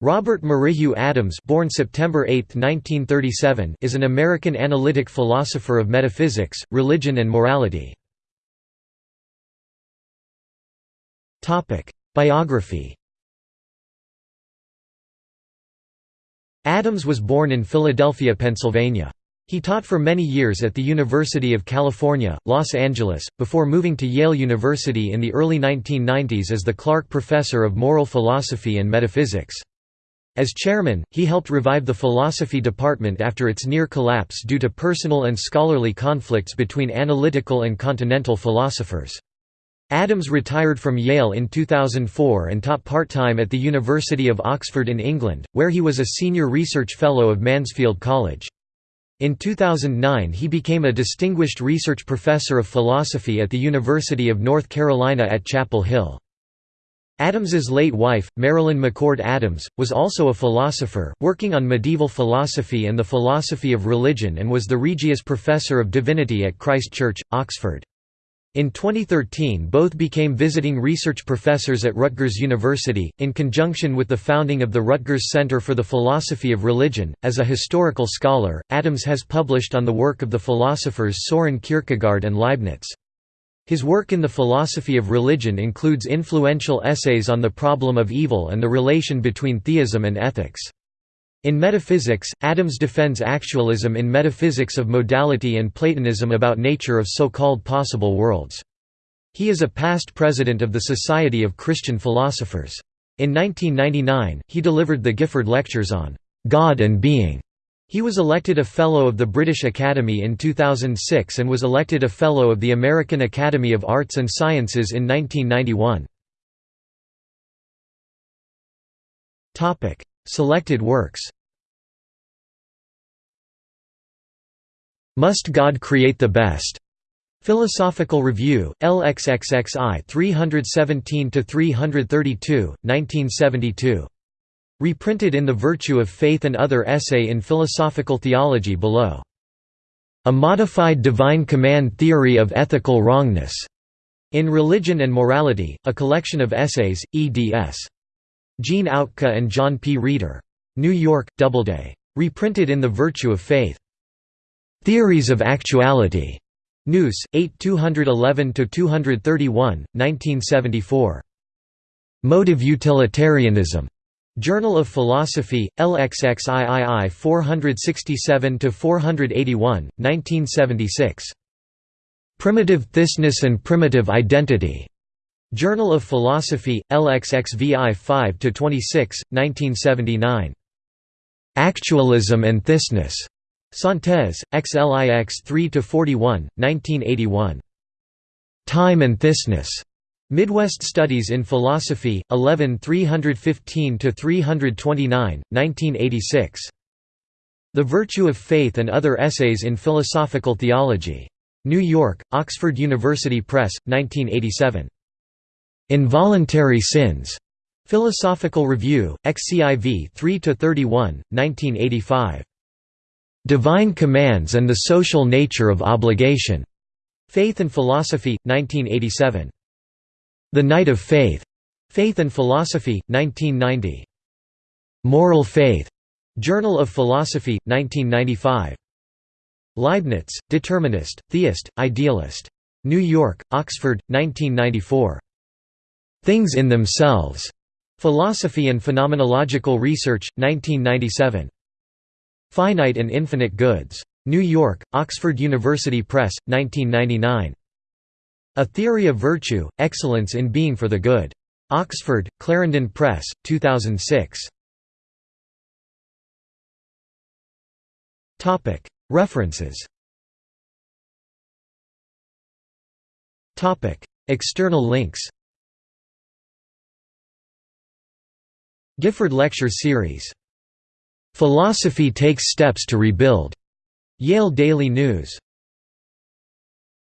Robert Merrihew Adams born September 8, 1937, is an American analytic philosopher of metaphysics, religion and morality. Biography Adams was born in Philadelphia, Pennsylvania. He taught for many years at the University of California, Los Angeles, before moving to Yale University in the early 1990s as the Clark Professor of Moral Philosophy and Metaphysics. As chairman, he helped revive the philosophy department after its near collapse due to personal and scholarly conflicts between analytical and continental philosophers. Adams retired from Yale in 2004 and taught part-time at the University of Oxford in England, where he was a senior research fellow of Mansfield College. In 2009 he became a distinguished research professor of philosophy at the University of North Carolina at Chapel Hill. Adams's late wife, Marilyn McCord Adams, was also a philosopher, working on medieval philosophy and the philosophy of religion and was the Regius Professor of Divinity at Christ Church, Oxford. In 2013 both became visiting research professors at Rutgers University, in conjunction with the founding of the Rutgers Center for the Philosophy of Religion. As a historical scholar, Adams has published on the work of the philosophers Soren Kierkegaard and Leibniz. His work in the philosophy of religion includes influential essays on the problem of evil and the relation between theism and ethics. In metaphysics, Adams defends actualism in metaphysics of modality and Platonism about nature of so-called possible worlds. He is a past president of the Society of Christian Philosophers. In 1999, he delivered the Gifford Lectures on God and Being he was elected a Fellow of the British Academy in 2006 and was elected a Fellow of the American Academy of Arts and Sciences in 1991. Selected works Must God Create the Best? Philosophical Review, LXXXI 317–332, 1972 Reprinted in The Virtue of Faith and Other Essay in Philosophical Theology below. A Modified Divine Command Theory of Ethical Wrongness. In Religion and Morality, a collection of essays, eds. Gene Outka and John P. Reeder. New York, Doubleday. Reprinted in The Virtue of Faith. Theories of Actuality. Noûs, 8 211–231, 1974. Motive Utilitarianism. Journal of Philosophy, LXXIII 467–481, 1976. Primitive Thisness and Primitive Identity. Journal of Philosophy, LXXVI 5–26, 1979. Actualism and Thisness. Synthese, XLIX 3–41, 1981. Time and Thisness. Midwest Studies in Philosophy, 11 315–329, 1986. The Virtue of Faith and Other Essays in Philosophical Theology. New York, Oxford University Press, 1987. Involuntary Sins. Philosophical Review, XCIV 3–31, 1985. Divine Commands and the Social Nature of Obligation. Faith and Philosophy, 1987. The Knight of Faith. Faith and Philosophy, 1990. Moral Faith. Journal of Philosophy, 1995. Leibniz, Determinist, Theist, Idealist. New York, Oxford, 1994. Things in Themselves. Philosophy and Phenomenological Research, 1997. Finite and Infinite Goods. New York, Oxford University Press, 1999. A Theory of Virtue, Excellence in Being for the Good. Oxford, Clarendon Press, 2006. References External links Gifford Lecture Series. "'Philosophy Takes Steps to Rebuild' Yale Daily News